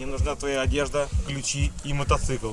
Мне нужна твоя одежда, ключи и мотоцикл.